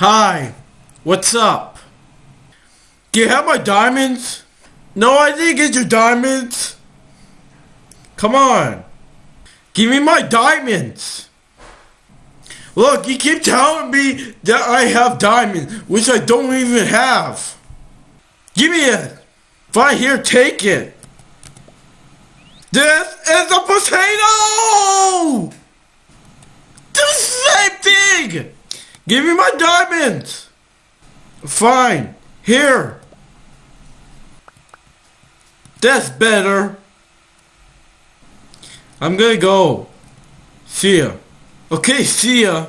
Hi, what's up? Do you have my diamonds? No, I didn't get your diamonds. Come on. Give me my diamonds. Look, you keep telling me that I have diamonds, which I don't even have. Give me it. Fine, here, take it. This is a potato! The same thing! Give me my diamonds! Fine, here. That's better. I'm gonna go. See ya. Okay, see ya.